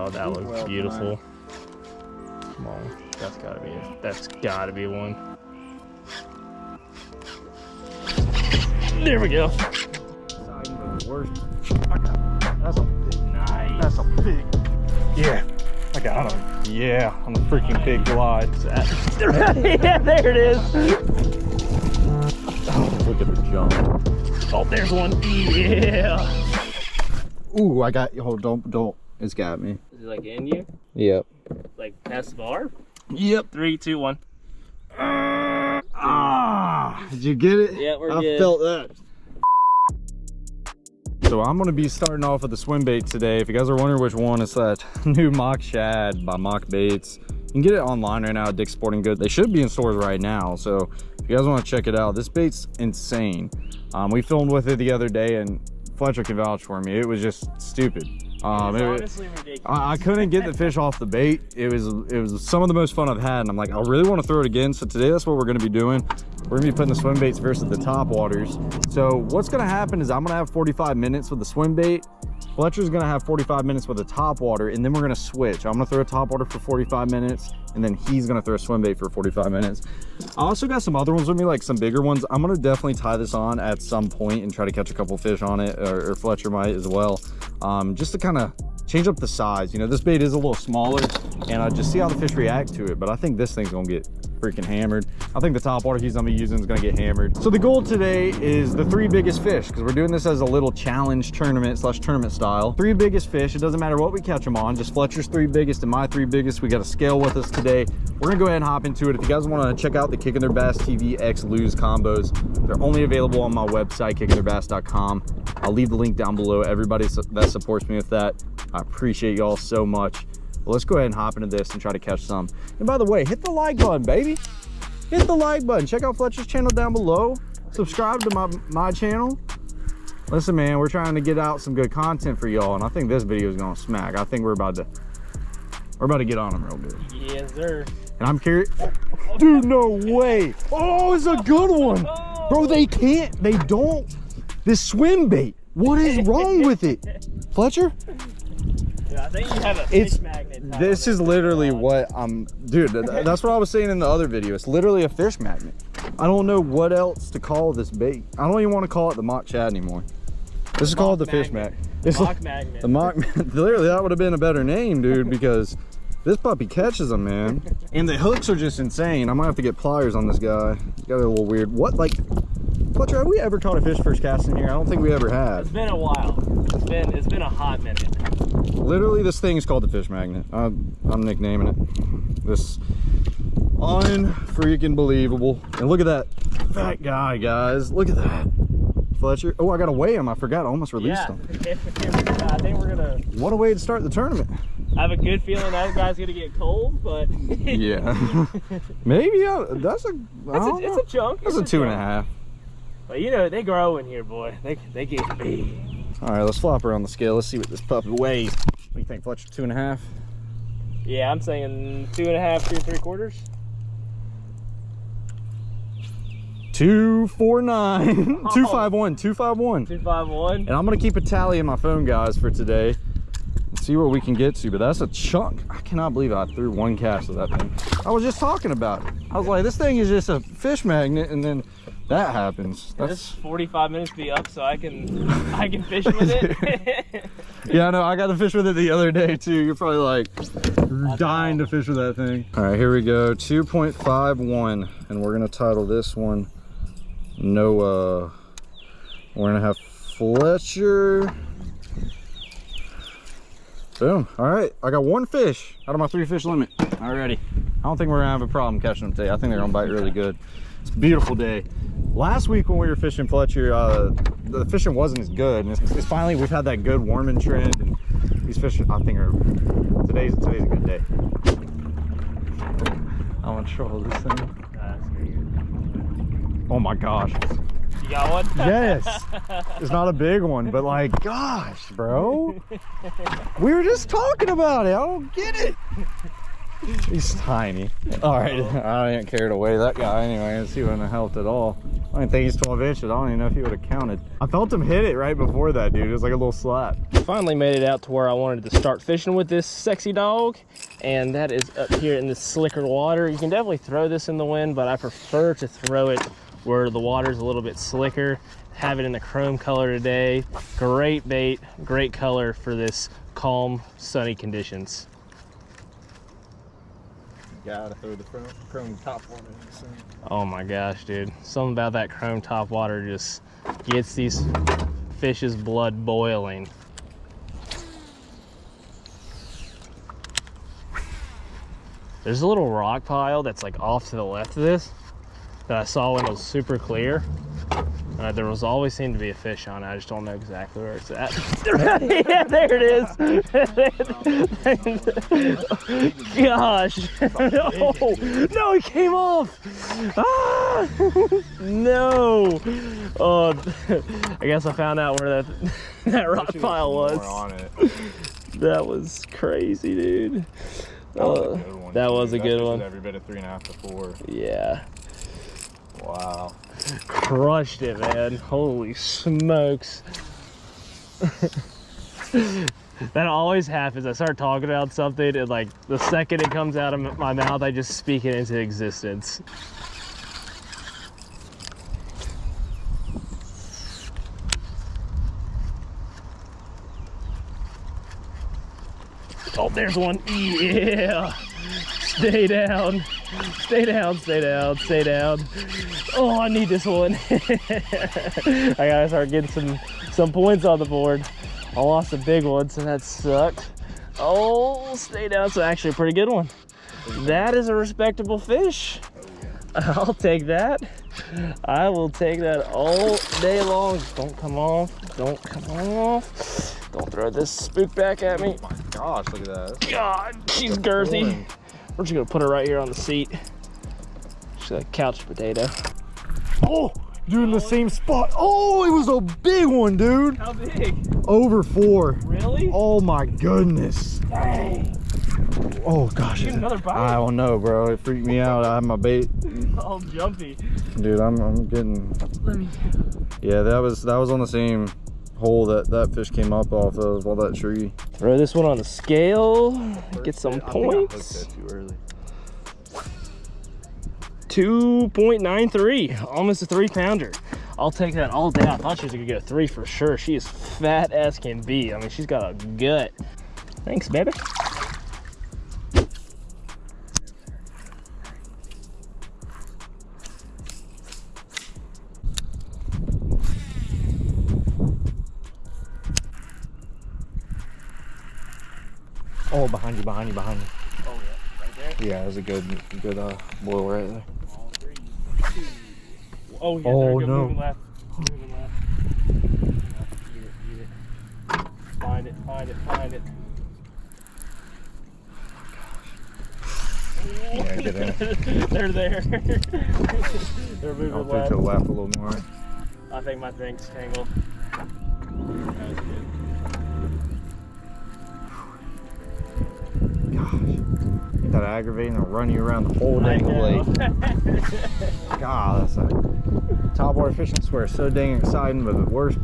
Oh, that looks Well beautiful. Come on, that's gotta be it. That's gotta be one. There we go. That's a Nice. that's a big. Yeah, I got him. Yeah, on the freaking big glide. yeah, there it is. Oh, look at the jump. Oh, there's one. Yeah. Ooh, I got. You. Hold, don't, don't. It's got me. Is like in you? Yep. Like past the bar? Yep. Three, two, one. Ah, did you get it? Yeah, we're I good. felt that. So I'm gonna be starting off with the swim bait today. If you guys are wondering which one, it's that new Mock Shad by Mock Baits. You can get it online right now at Dick's Sporting Goods. They should be in stores right now. So if you guys wanna check it out, this bait's insane. Um, we filmed with it the other day and Fletcher can vouch for me. It was just stupid. Um, it- honestly ridiculous. I, I couldn't get the fish off the bait. It was it was some of the most fun I've had, and I'm like, I really want to throw it again. So today, that's what we're going to be doing. We're to be putting the swim baits versus the top waters. So what's to happen is I'm to have 45 minutes with the swim bait. Fletcher's to have 45 minutes with the top water, and then we're to switch. I'm to throw a top water for 45 minutes, and then he's to throw a swim bait for 45 minutes. I also got some other ones with me, like some bigger ones. I'm to definitely tie this on at some point and try to catch a couple fish on it, or, or Fletcher might as well, um, just to kind of change up the size. You know, this bait is a little smaller, and I just see how the fish react to it. But I think this thing's gonna get freaking hammered. I think the top water he's gonna be using is gonna get hammered. So the goal today is the three biggest fish, because we're doing this as a little challenge tournament slash tournament style. Three biggest fish. It doesn't matter what we catch them on. Just Fletcher's three biggest and my three biggest. We got a scale with us today. We're gonna go ahead and hop into it. If you guys want to check out the Kicking Their Bass TV X Lew's combos, they're only available on my website, kickingtheirbass.com. I'll leave the link down below. Everybody that supports me with that, I appreciate y'all so much. Well, let's go ahead and hop into this and try to catch some. And by the way, hit the like button, baby. Hit the like button. Check out Fletcher's channel down below. Subscribe to my, my channel. Listen, man, we're trying to get out some good content for y'all, and I think this video is gonna smack. I think we're about to we're about to get on them real good. Yes, sir. And I'm curious. Dude, no way. Oh, it's a good one. Bro, they can't, they don't. This swim bait. What is wrong with it? Fletcher? Yeah, I think you have a It's- magnet. This is it. literally what I'm, dude, that's what I was saying in the other video. It's literally a fish magnet. I don't know what else to call this bait. I don't even want to call it the mock chad anymore. This is called the fish magnet. magnet. It's Mock like- magnet. The mock, literally, that would have been a better name, dude, because this puppy catches them, man. And the hooks are just insane. I might have to get pliers on this guy. He's got a little weird. What, like, Fletcher, have we ever caught a fish first casting here? I don't think we ever have. It's been a while. It's been it's been a hot minute. Literally, this thing is called the fish magnet. I'm, I'm nicknaming it. This unfreaking believable. And look at that fat guy, guys. Look at that. Fletcher. Oh, I got to weigh him. I forgot. I almost released yeah. him. I think we're gonna. What a way to start the tournament. I have a good feeling that guy's gonna get cold, but Yeah. Maybe. uh, that's a. I It's don't a, it's a chunk. That's it's a two and a half. But you know they grow in here, boy. They they get big. All right, let's flop her on the scale. Let's see what this puppy weighs. What do you think, Fletcher? Two and a half? Yeah, I'm saying two and a half, two and three quarters. Two four nine. Oh. Two five one. Two five one. Two five one. And I'm gonna keep a tally in my phone, guys, for today. See what we can get to, but that's a chunk. I cannot believe I threw one cast of that thing. I was just talking about it. I was like, this thing is just a fish magnet, and then that happens. This That's 45 minutes be up so I can I can fish with it. yeah, I know. I got to fish with it the other day too. You're probably like dying to fish with that thing. All right, here we go. 2.51, and we're gonna title this one Noah. We're gonna have Fletcher. Boom. All right, I got one fish out of my three fish limit already. I don't think we're gonna have a problem catching them today. I think they're gonna bite really good. It's a beautiful day. Last week when we were fishing Fletcher, uh, the fishing wasn't as good. And it's, it's finally, we've had that good warming trend. And these fish, I think, are, today's, today's a good day. I'm gonna troll this thing. Oh my gosh. you got one? Yes. It's not a big one, but like, gosh, bro. We were just talking about it. I don't get it. He's tiny. All right, I didn't care to weigh that guy anyway. He wouldn't have helped at all. I didn't think he's 12 inches. I don't even know if he would have counted. I felt him hit it right before that, dude. It was like a little slap. Finally made it out to where I wanted to start fishing with this sexy dog. And that is up here in this slicker water. You can definitely throw this in the wind, but I prefer to throw it where the water's a little bit slicker. Have it in the chrome color today. Great bait, great color for this calm, sunny conditions. Gotta throw the chrome, chrome top one in the sun. Oh my gosh, dude. Something about that chrome top water just gets these fish's blood boiling. There's a little rock pile that's like off to the left of this that I saw when it was super clear. Uh, there was always seemed to be a fish on it. I just don't know exactly where it's at. yeah, there it is. Gosh. no, no, it came off. Ah! no. Oh, I guess I found out where that that rock pile was. That was crazy, dude. That was Uh, a good one. that was a good one. Every bit of three and a half to four. Yeah. Wow. crushed it, man. Holy smokes. that always happens. I start talking about something, and like the second it comes out of my mouth, I just speak it into existence. Oh, there's one. Yeah. Stay down. Stay down, stay down, stay down. Oh, I need this one. I gotta start getting some some points on the board. I lost a big one, so that sucked. Oh, stay down. So actually a pretty good one. That is a respectable fish. I'll take that. I will take that all day long. Don't come off. Don't come off. Don't throw this spook back at me. Oh my gosh, look at that. God, she's girthy. Pulling. We're just gonna put her right here on the seat. She's a couch potato. Oh, dude, in the same spot. Oh, it was a big one, dude. How big? Over four. Really? Oh my goodness. Dang. Oh gosh. Another bite. I don't know, bro. It freaked me out. I have my bait, oh, All jumpy. dude. I'm, I'm getting. Let me. Yeah, that was that was on the same hole that that fish came up off of all that tree. Throw this one on the scale. Get some points. too early. 2.93, almost a three pounder. I'll take that all day. I thought she was gonna get a three for sure. She is fat as can be. I mean, she's got a gut. Thanks, baby. You, behind you, behind you. Oh yeah, right there. Yeah, it was a good, good uh, boil right there. Oh yeah, Oh, there we go. no. Moving left. Moving left. Eat it, eat it. Find it, find it, find it. Yeah, get in. They're there. They're moving I'll take left. to the left a little more. I think my drink's tangled. That aggravating? I'll run you around the whole dang lake. God, that's a top water fishing. Swear, so dang exciting. But the worst,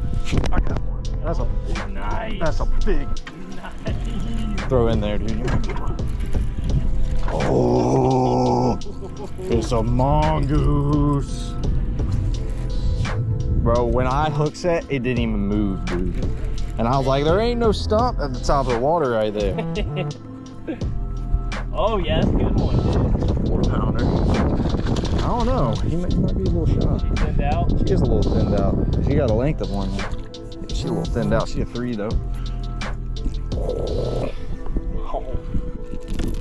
I got one. That's a nice. that's a big nice. throw in there, dude. Oh, it's a mongoose. Bro, when I hook set, it didn't even move, dude. And I was like, there ain't no stump at the top of the water right there. oh yeah, that's a good one. Four pounder. I don't know. He might, he might be a little shot. She thinned out. She is a little thinned out. She got a length of one. Yeah, she's a little thinned out. She a three though.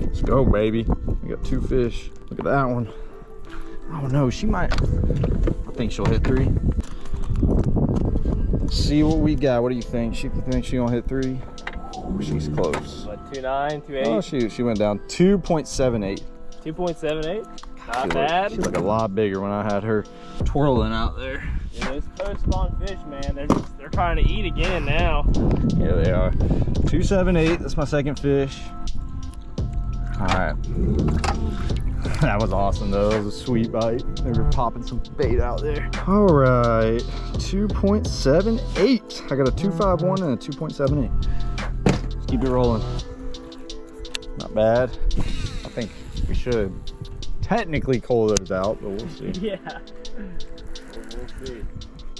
Let's go, baby. We got two fish. Look at that one. I don't know. She might. I think she'll hit three. Let's see what we got. What do you think? She think she gonna hit three? She's close. What, 2.9, 2.8, Oh shoot, she went down 2.78. 2.78? Not She bad. looked, she looked a lot bigger when I had her twirling out there. Yeah, those post spawn fish, man, they're just, they're trying to eat again now. Here they are. 278, that's my second fish. All right. That was awesome though. That was a sweet bite. They were popping some bait out there. All right, 2.78. I got a 251 and a 2.78. Keep it rolling. Not bad. I think we should technically call those out, but we'll see. Yeah. We'll see.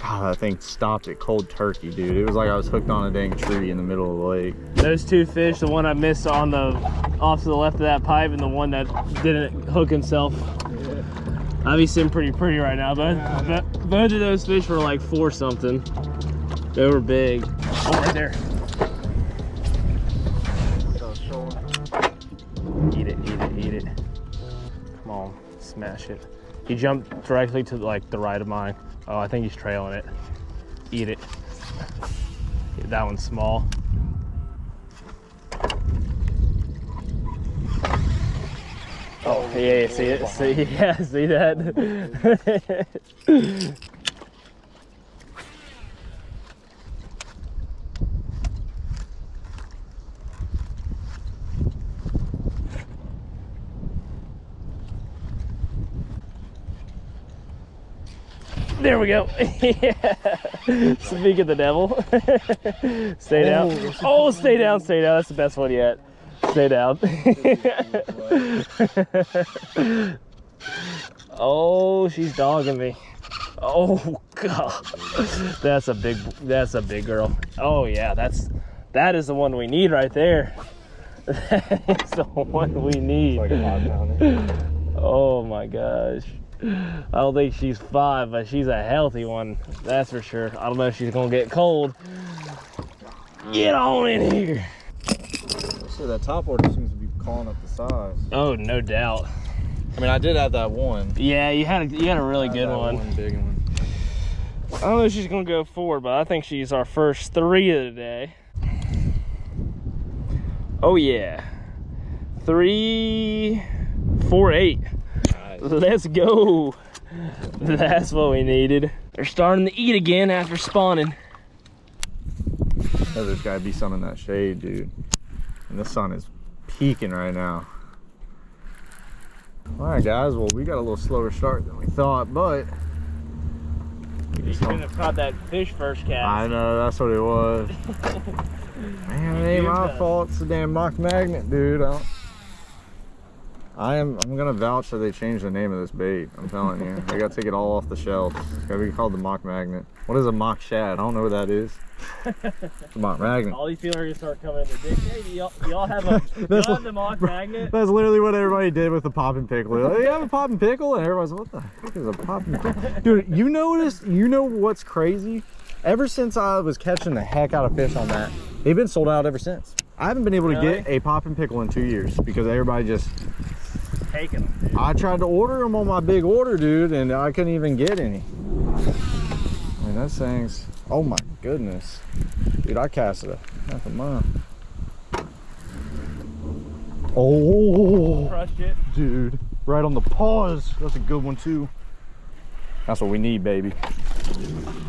God, that thing stopped at cold turkey, dude. It was like I was hooked on a dang tree in the middle of the lake. Those two fish, the one I missed on the off to the left of that pipe and the one that didn't hook himself. Obviously, I'm pretty pretty right now, but, but both of those fish were like four something. They were big. Oh, right there. Smash it. He jumped directly to like the right of mine. Oh, I think he's trailing it. Eat it. That one's small. Oh, yeah, see it? See, yeah, see that? There we go. yeah. Speak of the devil. stay down. Oh, stay down, stay down. That's the best one yet. Stay down. oh, she's dogging me. Oh god. That's a big that's a big girl. Oh yeah, that's that is the one we need right there. That is the one we need. Oh my gosh. I don't think she's five, but she's a healthy one. That's for sure. I don't know if she's gonna get cold. Get on in here. So that top order seems to be calling up the size. Oh, no doubt. I mean, I did have that one. Yeah, you had a, you had a really had good that one. big one. I don't know if she's gonna go four, but I think she's our first three of the day. Oh yeah, three, four, eight. Let's go. That's what we needed. They're starting to eat again after spawning. Oh, there's gotta be some in that shade, dude. And the sun is peaking right now. All right, guys. Well, we got a little slower start than we thought, but we You just couldn't have caught that fish first cast. I know that's what it was. Man, it ain't my fault. It's a damn mock magnet, dude. I, am. I'm gonna vouch that they changed the name of this bait. I'm telling you, they gotta take it all off the shelf. It's gotta be called the mock magnet. What is a mock shad? I don't know what that is. It's a mock magnet. All these people are gonna start coming in the dick. Hey, y'all, have a That's to mock magnet? That's literally what everybody did with the popping pickle. Like, you have a popping pickle, and everybody's like, what the heck is a popping pickle? Dude, you notice? You know what's crazy? Ever since I was catching the heck out of fish on that, they've been sold out ever since. I haven't been able to get a popping pickle in two years because everybody just. Taking them, dude. I tried to order them on my big order, dude, and I couldn't even get any. I mean, that thing's. Oh my goodness, dude! I casted a half a mile. Oh. Crushed it. Dude, right on the paws. That's a good one too. That's what we need, baby.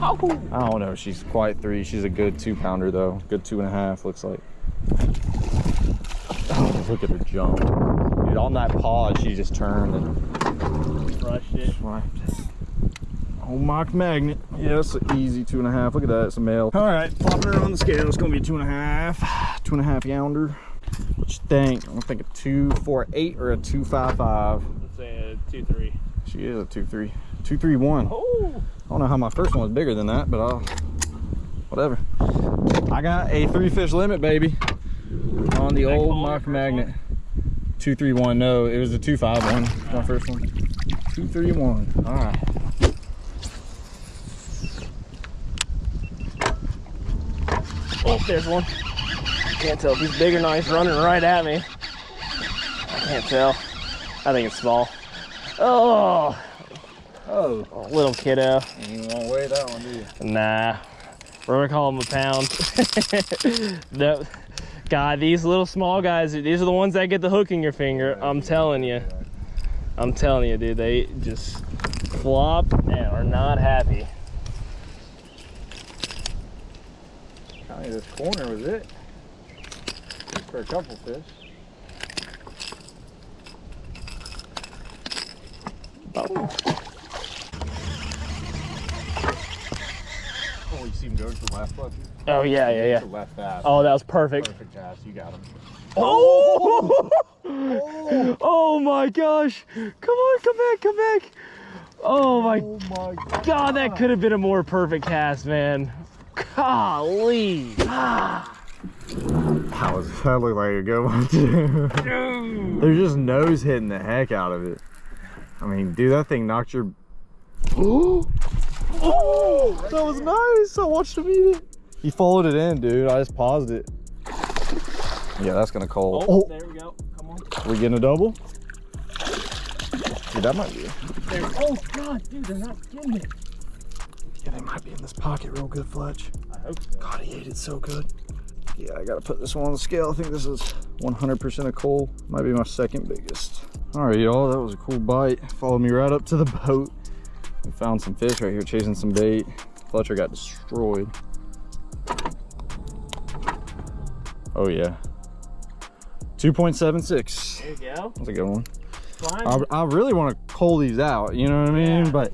I don't know. She's quite three. She's a good two pounder though. Good two and a half, looks like. Oh, look at her jump. Dude, on that paw, she just turned and Crushed it. swiped. Oh, mock magnet. Yeah, it's an easy two and a half. Look at that, it's a male. All right, popping her on the scale. It's gonna be two and a half. Two and a half younder. What you think? I'm think a two four eight or a two five five. Let's say a two three. She is a two three. Two three one. Oh. I don't know how my first one was bigger than that, but I'll whatever. I got a three fish limit, baby. On the old mock magnet. Two three one. No, it was a two five one. My first one. Two three one. All right. Oh, there's one. Can't tell if he's big or not. He's running right at me. I can't tell. I think it's small. Oh, Oh, oh little kiddo. you won't weigh that one, do you? Nah, we're gonna call him a pound. no, God, these little small guys, these are the ones that get the hook in your finger. I'm telling you. I'm telling you, dude. They just flop and are not happy. Probably this corner was it. For a couple fish. Oh. you see him going to the last one. Oh yeah, yeah, yeah. Left fast. Oh, that was perfect. Perfect pass. You got him. Oh! oh my gosh! Come on, come back, come back! Oh my Oh my god. god, that could have been a more perfect cast, man. Golly! Ah, That was that looked like a good one too. dude. They're just nose hitting the heck out of it. I mean, dude, that thing knocked your. Oh! Oh! That was nice. I watched him eat it. He followed it in, dude. I just paused it. Yeah, that's gonna call. Oh, Oh, there we go. Come on. we getting a double? Dude, that might be. There. Oh god, dude, they're not getting it. Yeah, they might be in this pocket real good, Fletch. I hope so. God, he ate it so good. Yeah, I gotta put this one on the scale. I think this is 100% a cull. Might be my second biggest. All right, y'all, that was a cool bite. Followed me right up to the boat. We found some fish right here chasing some bait. Fletcher got destroyed. Oh yeah. 2.76. There you go. That's a good one. I, I really want to cull these out, you know what I mean? Yeah. But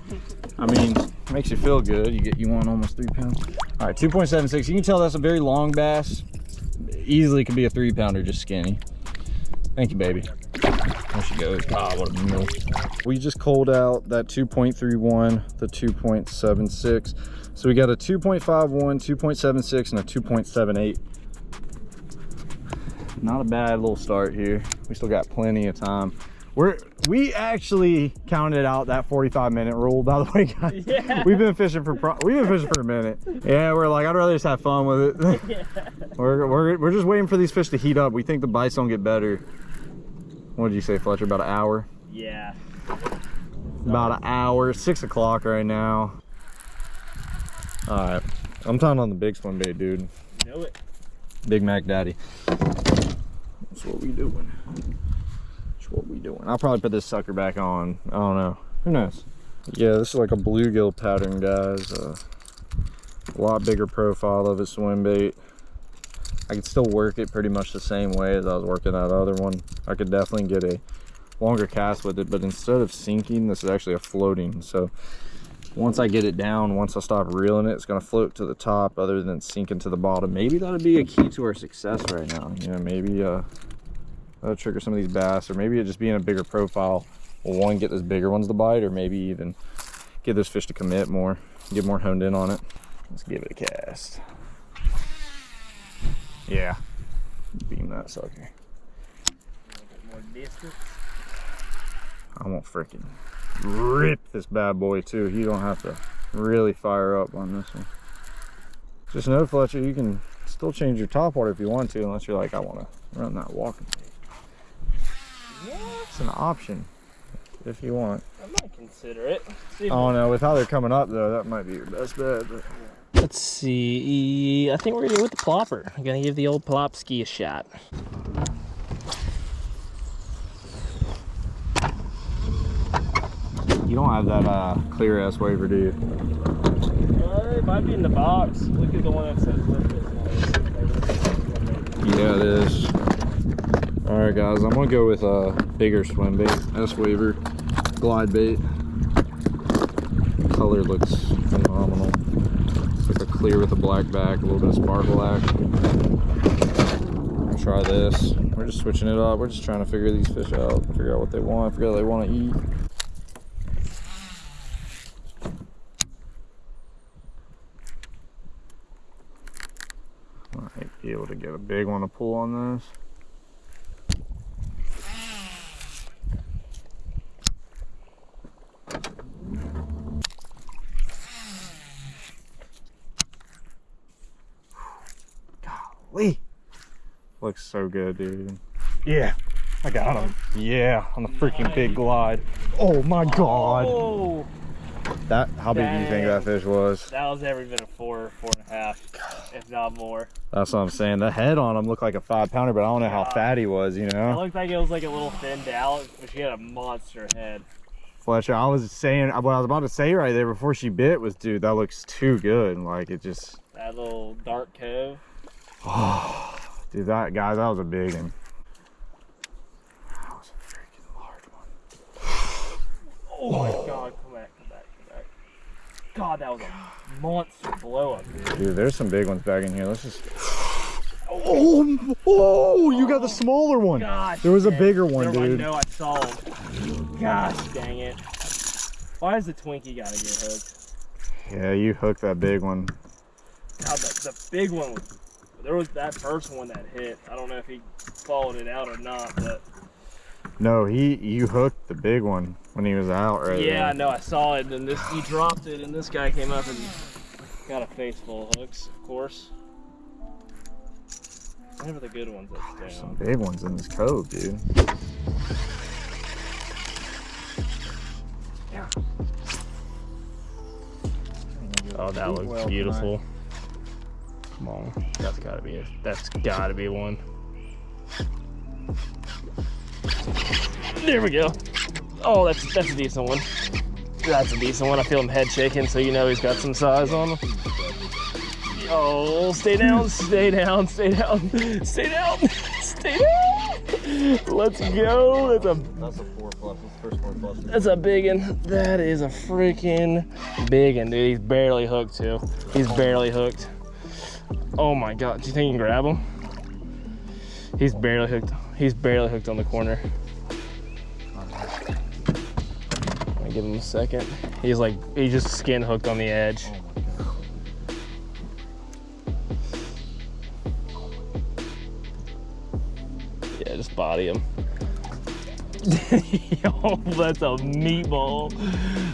I mean, makes you feel good. You get you want almost three pounds. All right, 2.76. You can tell that's a very long bass. Easily could be a three pounder, just skinny. Thank you, baby. There she goes. God, what a meal. We just culled out that 2.31, the 2.76. So we got a 2.51, 2.76, and a 2.78. Not a bad little start here. We still got plenty of time. We're we actually counted out that 45 minute rule by the way guys Yeah. we've been fishing for we've been fishing for a minute yeah we're like i'd rather just have fun with it yeah. we're, we're, we're just waiting for these fish to heat up we think the bites don't get better what did you say fletcher about an hour Yeah. about an hour six o'clock right now all right i'm tying on the big swim bait dude. Know it. big mac daddy. That's what we doing. That's what we doing. I'll probably put this sucker back on. I don't know. Who knows? Yeah this is like a bluegill pattern guys. Uh, a lot bigger profile of a swim bait. I could still work it pretty much the same way as i was working that other one. I could definitely get a longer cast with it but instead of sinking this is actually a floating. So once I get it down, once I stop reeling it, it's gonna float to the top other than sinking to the bottom. Maybe that'll be a key to our success right now. You know, maybe uh, that'll trigger some of these bass, or maybe it just being a bigger profile will one, get those bigger ones to bite, or maybe even get those fish to commit more, get more honed in on it. Let's give it a cast. Yeah, beam that sucker. I won't freaking rip this bad boy too. You don't have to really fire up on this one. Just know, Fletcher, you can still change your top water if you want to, unless you're like, I want to run that walking bait. Yeah. It's an option if you want. I might consider it. See if I don't know. With how they're coming up, though, that might be your best bet. But Let's see. I think we're gonna go with the plopper. I'm gonna give the old plopski a shot. You don't have that uh, clear S-Waver, do you? Uh, it might be in the box. Look at the one that says Yeah, it is. All right, guys, I'm gonna go with a bigger swim bait, S-Waver, glide bait. Color looks phenomenal. It's like a clear with a black back, a little bit of sparkle. I'll try this. We're just switching it up. We're just trying to figure these fish out, figure out what they want, figure out what they want to eat. Might be able to get a big one to pull on this. Golly. Looks so good, dude. Yeah, I got him. Yeah, on the freaking big glide. Oh my god. Oh, That how big do you think that fish was? that was every bit of four, four and a half, if not more. That's what I'm saying. The head on him looked like a five pounder, but I don't know how God. fat he was, you know, It looked like it was like a little thinned out, but she had a monster head. Fletcher, I was saying what I was about to say right there before she bit was dude, that looks too good. Like it just That little dark cove. Oh, dude that guy, that was a big one. That was a freaking large one. Oh my God, that was a monster blow up, dude. Dude, there's some big ones back in here. Let's just. Oh, oh, you got the oh, smaller one. Gosh. There was a bigger one, Never mind, dude. No, I saw him. Gosh dang it. Why does the Twinkie gotta get hooked? Yeah, you hooked that big one. God, the, the big one was. There was that first one that hit. I don't know if he followed it out or not, but No, he you hooked the big one when he was out right yeah, I know. I saw it, and this he dropped it, and this guy came up and got a face full of hooks, of course. Never the good ones that stay Some big ones in this cove, dude. Yeah. Oh, that looks Well, beautiful. Come on, that's gotta be it. That's gotta be one. There we go. Oh, that's that's a decent one. That's a decent one. I feel him head shaking, so you know he's got some size on him. Oh, stay down, stay down, stay down, stay down, stay down. Let's go. That's a That's a four plus. That's the first four plus. that's a big one. That is a freaking big one, dude. He's barely hooked too. He's barely hooked. Oh my god. Do you think you can grab him? He's barely hooked. He's barely hooked on the corner. I'll give him a second. He's like he just skin hooked on the edge. Yeah, just body him. Yo, that's a meatball.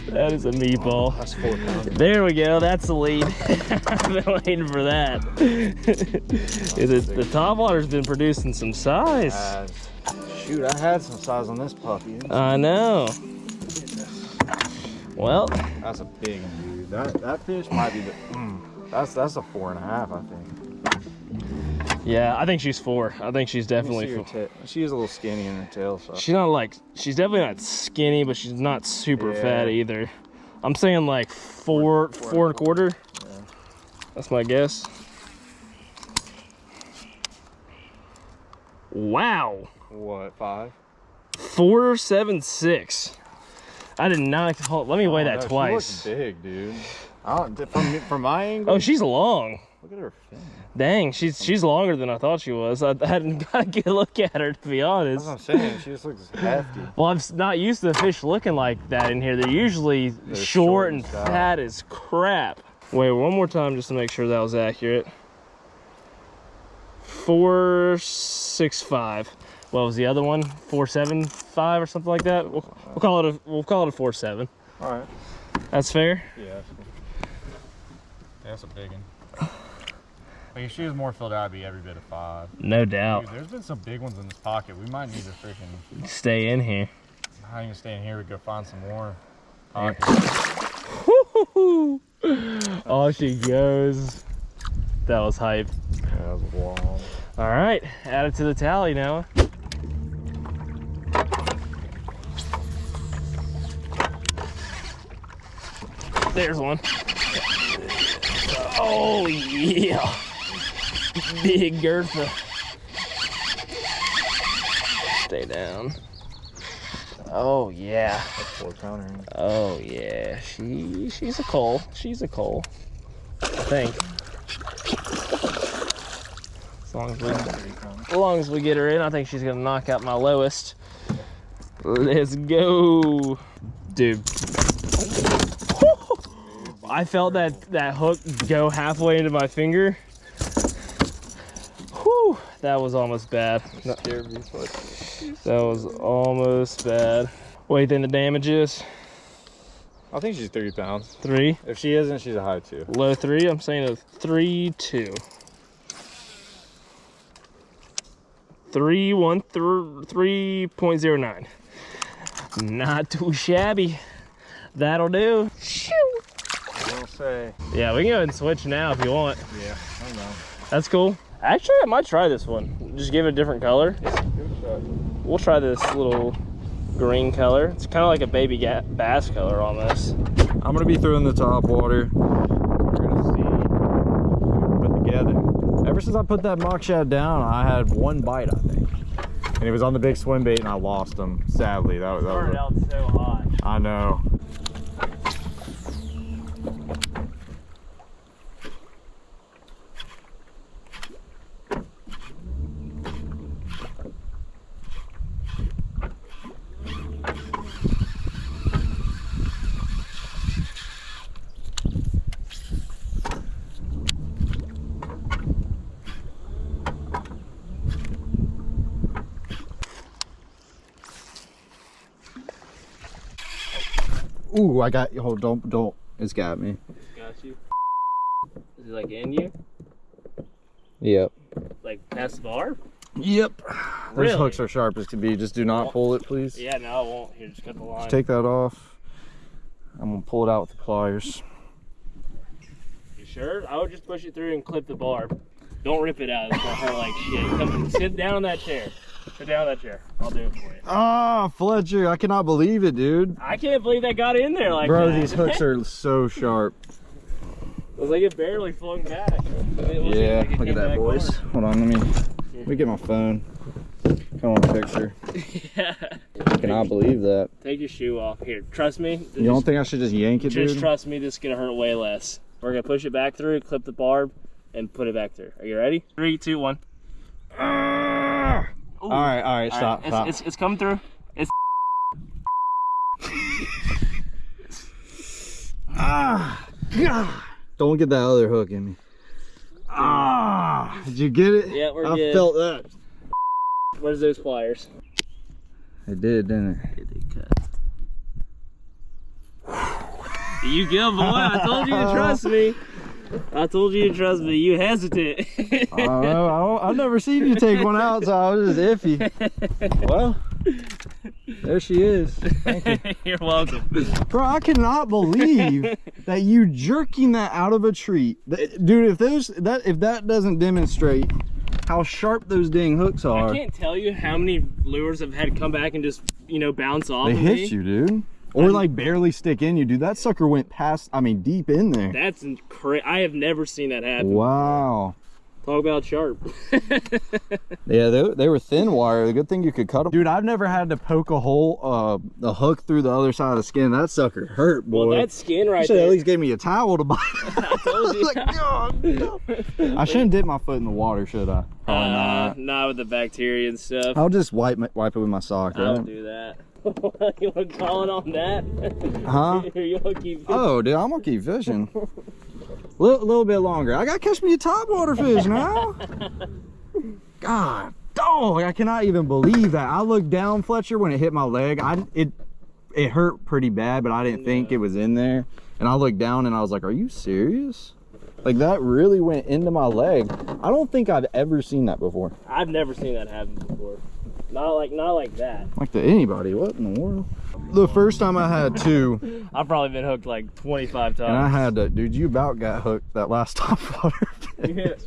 That is a meatball. That's four pounds. There we go. That's the lead. I've been waiting for that. the, the top water's been producing some size. shoot, I had some size on this puppy. I know. Well, That's a big one, dude. That that fish might be the. Mm, that's that's a four and a half, I think. Yeah, I think she's four. I think she's definitely four. She is a little skinny in her tail, so. She's not like she's definitely not skinny, but she's not super Yeah. fat either. I'm saying like four, Four- four and a quarter. Yeah. That's my guess. Wow. What five? Four seven six. I did not. Hold, let me weigh Oh, that no, She twice. looks big, dude. I don't, from from my oh, angle. Oh, she's long. look at her fin. Dang, she's she's longer than I thought she was. I, I hadn't got a good look at her to be That's honest. what I'm saying. She just looks hefty. Well, I'm not used to fish looking like that in here. They're usually short, short and stout. fat as crap. Wait, one more time just to make sure that was accurate. Four six five. What was the other one? Four seven five or something like that. We'll, we'll call it a we'll call it a four seven. All right. That's fair. Yeah. That's a big one. Like if she was more filled out, I'd be every bit of five. No doubt. Dude, there's been some big ones in this pocket. We might need to freaking Stay in here. not even stay in here. We go find some more. Pockets. Oh, she goes. That was hype. That was long. All right, add it to the tally now. There's one. Oh yeah, big Gertha. Stay down. Oh yeah. Four pounder. Oh yeah, she she's a cull. She's a cull. I think. As long as we as long as we get her in, I think she's gonna knock out my lowest. Let's go, dude. I felt that that hook go halfway into my finger. That was almost bad. No, Scared me, but That was almost bad. What do you think the damage is? I think she's three pounds. Three, If she isn't, she's a high two. low three. I'm saying a three, two. Three, one, thr- 3.09. Not too shabby. That'll do. Shoo. I will say. Yeah, we can go ahead and switch now if you want. Yeah, I don't know. That's cool. Actually, I might try this one. Just give it a different color. Give it a shot. We'll try this little green color. It's kind of like a baby bass color almost. I'm gonna be throwing the top water. We're gonna see put together. Ever since I put that mock shad down, I had one bite, I think, and it was on the big swim bait, and I lost him. Sadly, that was. That was Started out so hot. I know. Ooh, I got, oh, don't, don't, it's got me. It's got you. Is it like in you? Yep. Like past the bar? Yep. Really? Those hooks are sharp as can be. Just do not pull it, please. Yeah, no, I won't. Here, just cut the line. Just take that off. I'm gonna pull it out with the pliers. You sure? I would just push it through and clip the barb. Don't rip it out. It's gonna hurt like shit. Come sit down in that chair. Sit down in that chair. I'll do it for you. Ah, Fletcher, I cannot believe it, dude. I can't believe that got in there like Bro, that. these hooks are so sharp. it was like it barely flung back. We'll see if Yeah, can look at that, boys. Hold on, let me, let me get my phone. Come on, picture. yeah. I cannot believe that. Take your shoe off. Here, trust me. You don't think I should just yank it, Just dude? trust me, this is gonna hurt way less. We're gonna push it back through, clip the barb, and put it back through. Are you ready? Three, two, one. Ah! Ooh. All right, all right, All stop, right, stop. It's, it's, it's coming through. It's Ah, God. Don't get that other hook in me. Ah, did you get it? Yeah, we're I good. felt that. where's those pliers? It did, didn't it? You good, boy. I told you to trust me. I told you to trust me. You hesitant. I don't know. I don't, I've never seen you take one out, so I was just iffy. Well, there she is. You're welcome. Bro, I cannot believe that you jerking that out of a tree. Dude, if those that if that doesn't demonstrate how sharp those dang hooks are. I can't tell you how many lures I've had come back and just, you know, bounce off they of hit me. you, dude. Or like barely stick in you, dude. That sucker went past, I mean, deep in there. That's crazy. I have never seen that happen. Wow. Talk about sharp. Yeah, they, they were thin wire. The good thing you could cut them. Dude, I've never had to poke a hole, uh, the hook through the other side of the skin. That sucker hurt, boy. well, that skin right should there. at least gave me a towel to bite. I told you. like, God, no. I shouldn't dip my foot in the water, should I? Probably Uh, not. not with the bacteria and stuff. I'll just wipe my, wipe it with my sock. I don't Right? do that. you want to call it on that? Huh? you keep Oh, dude, I'm gonna keep fishing. A little, little bit longer. I gotta catch me a topwater fish now. God, dog, I cannot even believe that. I looked down, Fletcher, when it hit my leg. I it it hurt pretty bad, but I didn't think it was in there. And I looked down and I was like, "Are you serious?" Like that really went into my leg. I don't think I've ever seen that before. I've never seen that happen before. Not like not like that. Like to anybody. What in the world? The first time I had two, I've probably been hooked like 25 times. and I had to, dude, you about got hooked that last topwater fish.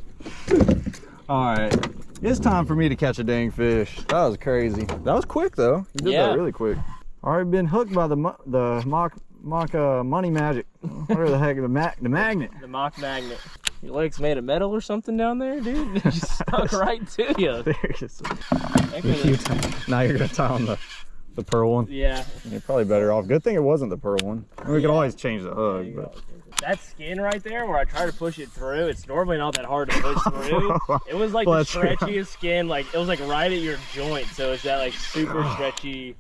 Yeah. All right, it's time for me to catch a dang fish. That was crazy. That was quick though. You did Yeah. that really quick. Already been hooked by the the mock mock uh, money magic. Whatever the heck the mag the magnet. The mock magnet. Your leg's made of metal or something down there, dude? It just stuck right to you. Seriously. Thank you. You now you're gonna tie on the the pearl one. Yeah. You're probably better off. Good thing it wasn't the pearl one. We could always change the There hook. you But go. That skin right there, where I try to push it through, it's normally not that hard to push through. It was like Well, the that's true. stretchiest skin, like it was like right at your joint, so it's that like super stretchy.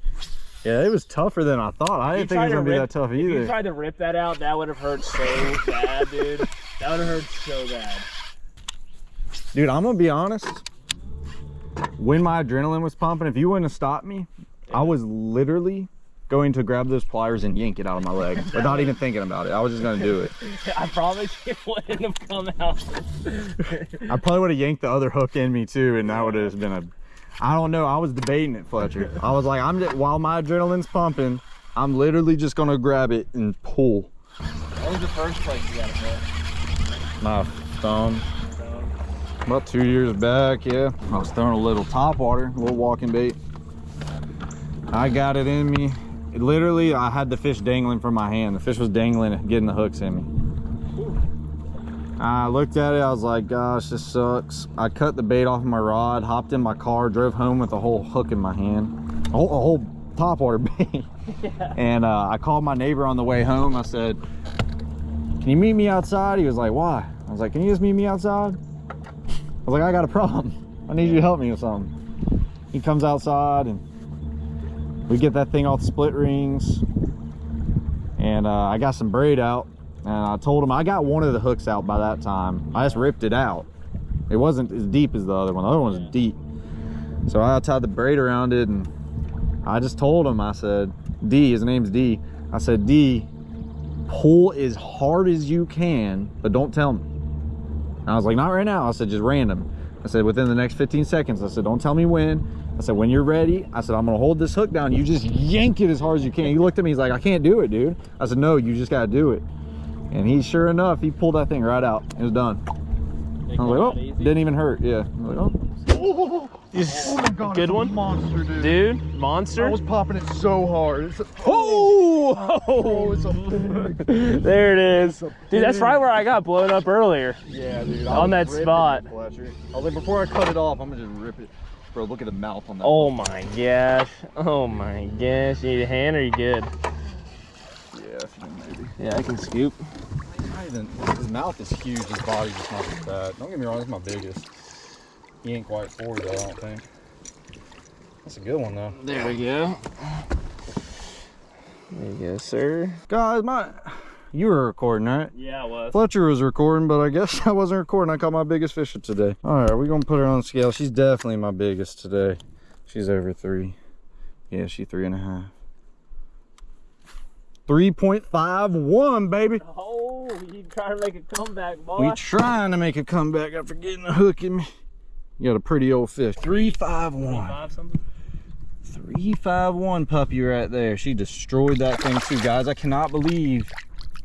yeah, it was tougher than I thought. I didn't think it was gonna be that tough either. If you tried to rip that out, that would have hurt so bad, dude. That would have hurt so bad. Dude, I'm gonna be honest. When my adrenaline was pumping, if you wouldn't have stopped me, I was literally going to grab those pliers and yank it out of my leg without even thinking about it. I was just gonna do it. I promise it wouldn't have come out. I probably would have yanked the other hook in me too, and that would have been a. I don't know. I was debating it, Fletcher. I was like, I'm just, while my adrenaline's pumping, I'm literally just gonna grab it and pull. What was the first place you got it? My thumb. About two years back, yeah. I was throwing a little top water, a little walking bait. I got it in me. It literally, I had the fish dangling from my hand. The fish was dangling, getting the hooks in me. I looked at it, I was like, gosh, this sucks. I cut the bait off my rod, hopped in my car, drove home with a whole hook in my hand. A whole, a whole top water bait. And uh, I called my neighbor on the way home. I said, can you meet me outside? He was like, why? I was like, can you just meet me outside? I was like, I got a problem. I need you to help me with something. He comes outside and we get that thing off split rings. And uh, I got some braid out and I told him I got one of the hooks out by that time. I just ripped it out. It wasn't as deep as the other one. The other one was Yeah. deep. So I tied the braid around it and I just told him, I said, D, his name's D. I said, D, pull as hard as you can, but don't tell me. And I was like, not right now. I said, just random. I said, within the next 15 seconds. I said, don't tell me when. I said, when you're ready, I said, I'm gonna hold this hook down. You just yank it as hard as you can. He looked at me, he's like, I can't do it, dude. I said, no, you just gotta do it. And he, sure enough, he pulled that thing right out. It was done. It I was like, oh, easy. didn't even hurt. Yeah. I was like, oh. Oh, Yes. my god, Good it's a one? monster, dude. Dude, monster. I was popping it so hard. It's a, Oh! oh, it's a big. there it is. a Dude, that's right where I got blown up earlier. Yeah, dude. On that spot. Fletcher. I was like, before I cut it off, I'm gonna just rip it. Bro, look at the mouth on that. Oh my gosh. Oh my gosh. You need a hand or you good? yeah, maybe. Yeah, I can scoop. Even, his mouth is huge. His body's just not as bad. Don't get me wrong, it's my biggest. He ain't quite 40 though, I don't think. That's a good one though. There we go. There you go, sir. Guys, my, you were recording, right? Yeah, I was. Fletcher was recording, but I guess I wasn't recording. I caught my biggest fish of today. All right, we're gonna put her on the scale. She's definitely my biggest today. She's over three. Yeah, she three and a half. 3.51, baby. Oh, you trying to make a comeback, boy? We trying to make a comeback after getting a hook in me. You got a pretty old fish. 351. 351 puppy right there. She destroyed that thing too, guys. I cannot believe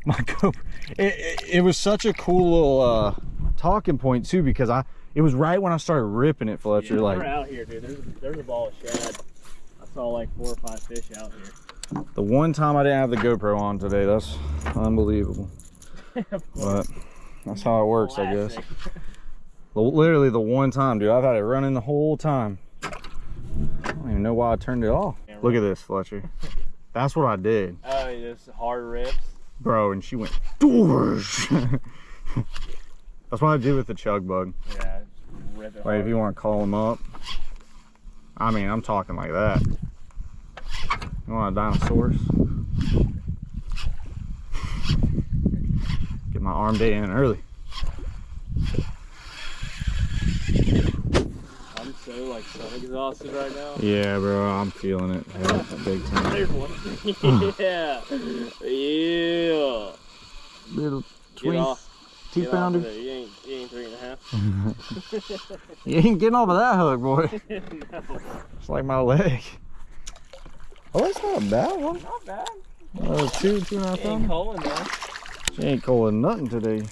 my GoPro. It, it, it was such a cool little uh, talking point too because I it was right when I started ripping it, Fletcher. Yeah, like we're out here, dude. There's, there's a ball of shad. I saw like four or five fish out here. the one time I didn't have the GoPro on today, that's unbelievable. But that's how it works, I guess. Literally the one time, dude. I've had it running the whole time. I don't even know why I turned it off. Look at this, Fletcher. That's what I did. Oh, just hard rips. Bro, and she went doors. That's what I do with the chug bug. Yeah, rip it Like if you want to call them up. I mean, I'm talking like that. You want a dinosaurs? Get my arm day in early. I'm so like so exhausted right now. Yeah, bro, I'm feeling it. Yeah, big time. There's one. yeah. Yeah. Little Get twin off. two Get off of pounder. You ain't, you ain't three and a half. You ain't getting off of that hook, boy. no, It's like my leg. Oh, that's not a bad one. not bad. Uh, two, two and a half You ain't pounder. calling though. She ain't calling nothing today.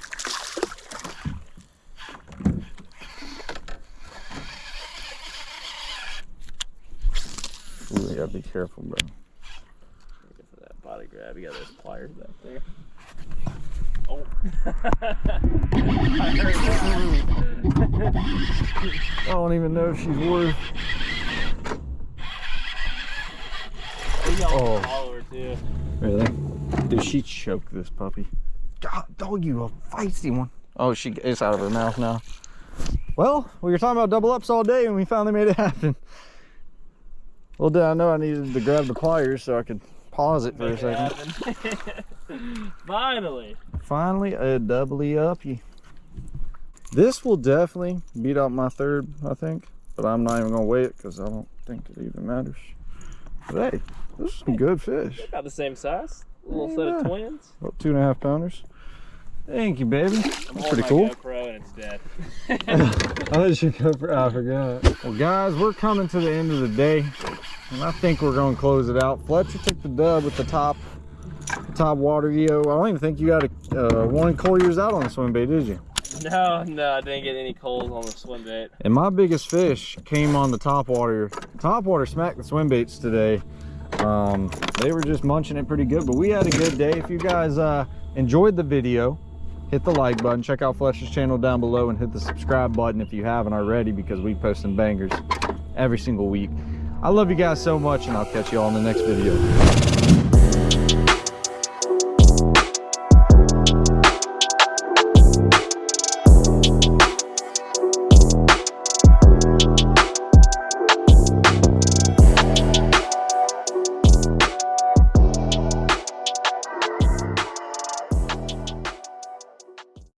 You gotta be careful, bro. Good for that body grab. You got those pliers back there. Oh. I. I don't even know if she's worth. We Oh. follower too. Really? Did she choke this puppy? God, dog, you a feisty one. Oh, she it's out of her mouth now. Well, we were talking about double ups all day, and we finally made it happen. Well, did I know I needed to grab the pliers so I could pause it for a Make it second. Finally. Finally, a doubly uppy. This will definitely beat out my third, I think. But I'm not even gonna weigh it because I don't think it even matters. But hey, this is some good fish. About the same size. A little set of twins. About two and a half pounders. Thank you, baby. That's pretty cool. GoPro and it's dead. I let you go for I forgot. Well guys, we're coming to the end of the day. And I think we're gonna close it out. Fletcher took the dub with the top top water EO. I don't even think you got a uh, one Collier's out on the swim bait, did you? No, no, I didn't get any culls on the swim bait. And my biggest fish came on the top water. Top water smacked the swim baits today. Um, they were just munching it pretty good, but we had a good day. If you guys uh, enjoyed the video, hit the like button. Check out Fletcher's channel down below and hit the subscribe button if you haven't already because we post some bangers every single week. I love you guys so much and I'll catch you all in the next video.